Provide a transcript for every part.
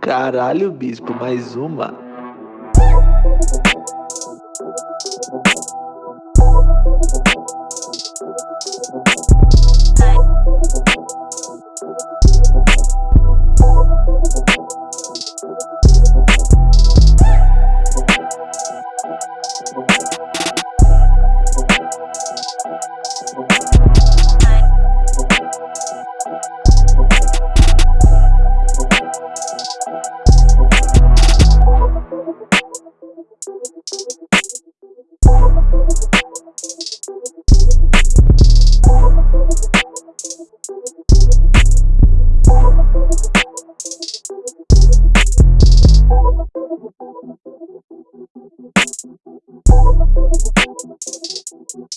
Caralho, bispo, mais uma. Bye.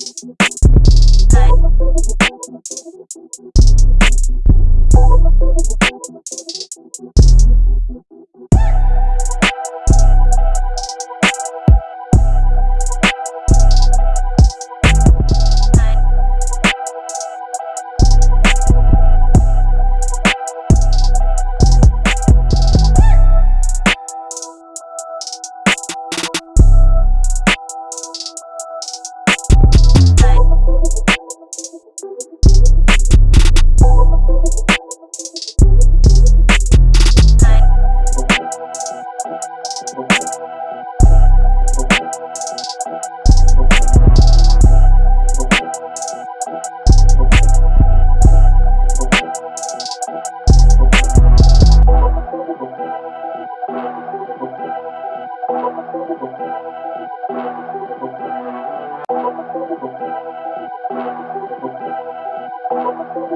Thank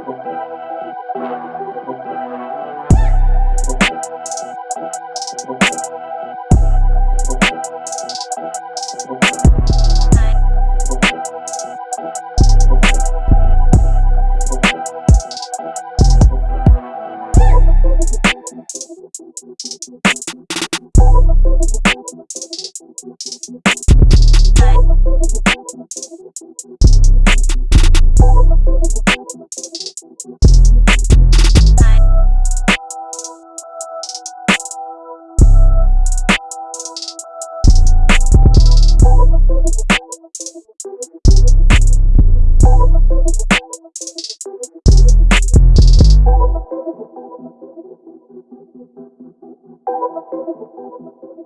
you.